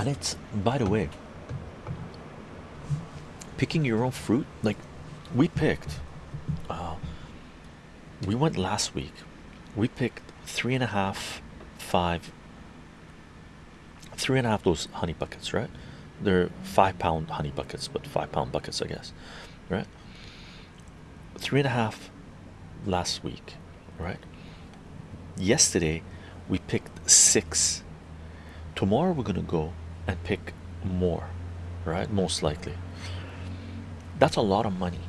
and it's by the way picking your own fruit? Like we picked uh, we went last week. We picked three and a half five three and a half those honey buckets right? They're five pound honey buckets but five pound buckets i guess right? Three and a half last week right? Yesterday we picked six. Tomorrow we're gonna go and pick more right? Most likely. That's a lot of money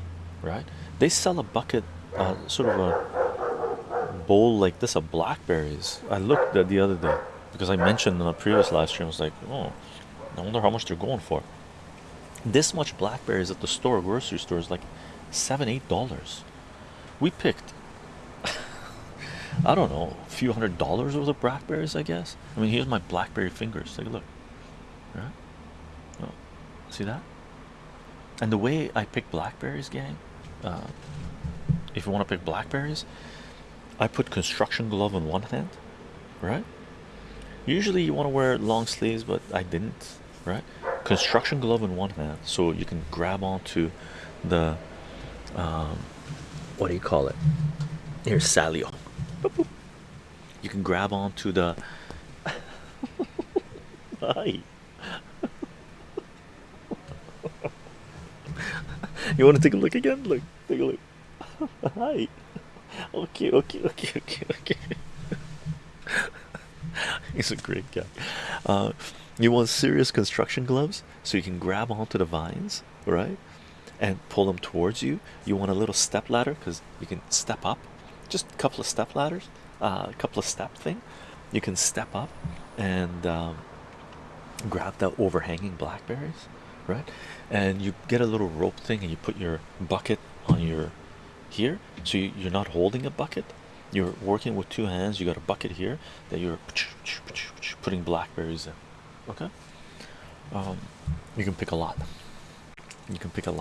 right? They sell a bucket uh, sort of a bowl like this of blackberries. I looked at the other day because i mentioned in a previous live stream i was like oh i wonder how much they're going for. This much blackberries at the store grocery store is like seven eight dollars. We picked I don't know a few hundred dollars worth of blackberries I guess. I mean here's my blackberry fingers. Take a look right. Oh, see that? And the way I pick blackberries gang uh, if you want to pick blackberries I put construction glove on one hand right? Usually you want to wear long sleeves but I didn't right? Construction glove in one hand so you can grab onto the um, what do you call it? Here's Salio you can grab onto the hi you want to take a look again? Look take a look. Hi. Okay okay okay okay okay. He's a great guy. Uh, you want serious construction gloves so you can grab onto the vines right? And pull them towards you. You want a little step ladder because you can step up. Just a couple of step ladders uh, a couple of step thing. You can step up and um, grab the overhanging blackberries right? And you get a little rope thing and you put your bucket on your here. So you, you're not holding a bucket. You're working with two hands. You got a bucket here that you're putting blackberries in. Okay? Um, you can pick a lot. You can pick a lot